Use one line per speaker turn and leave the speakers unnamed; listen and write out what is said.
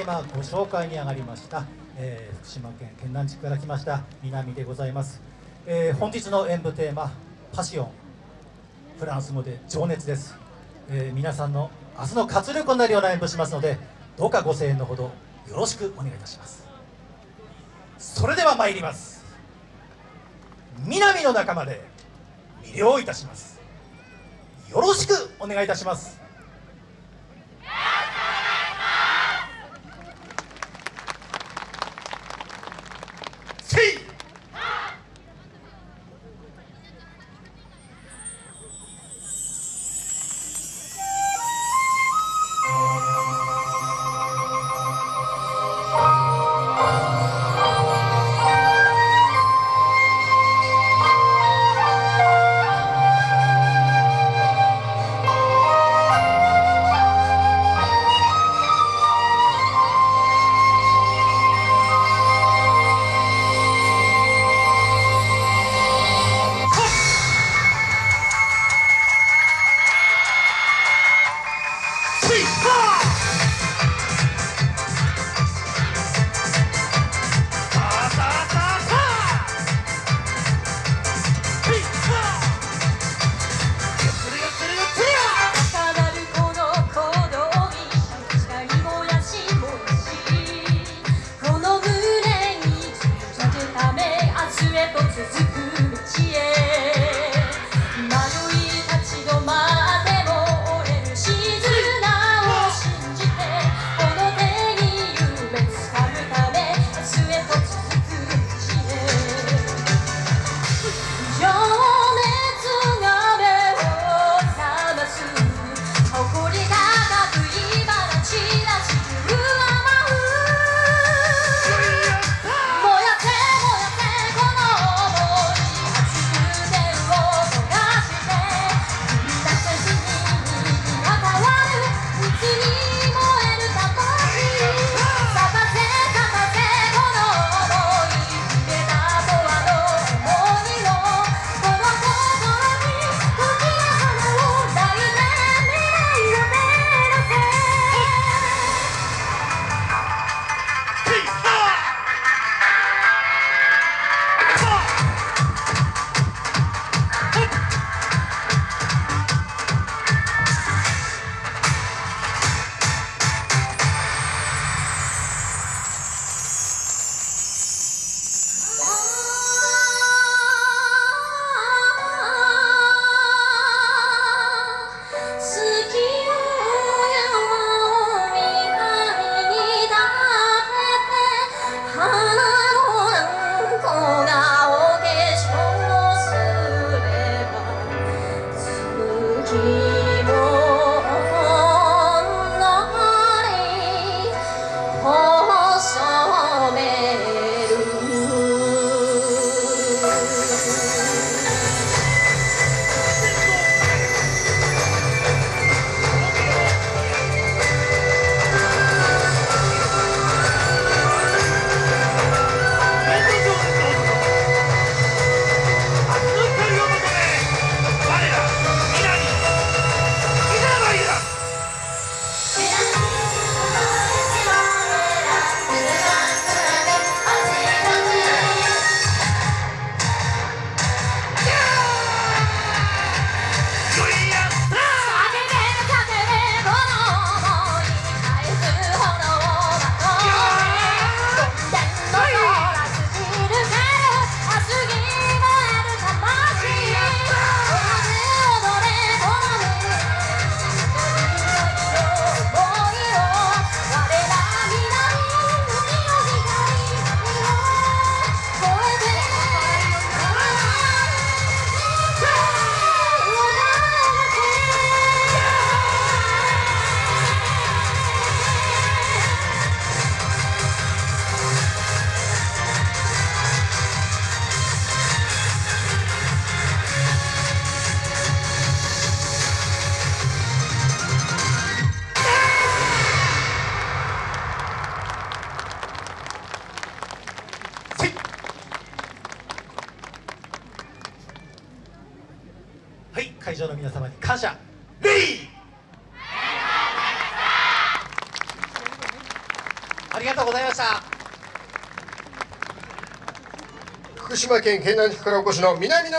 今ご紹介に上がりました、えー、福島県県南地区から来ました南でございます、えー、本日の演舞テーマパシオンフランス語で情熱です、えー、皆さんの明日の活力になるような演舞しますのでどうかご声援のほどよろしくお願いいたします。それでは参ります。南の仲間で魅了いたします。よろしくお願いいたします。会場の皆様に感謝。レイ。
りがとうございました。
福島県県南地区からお越しの南の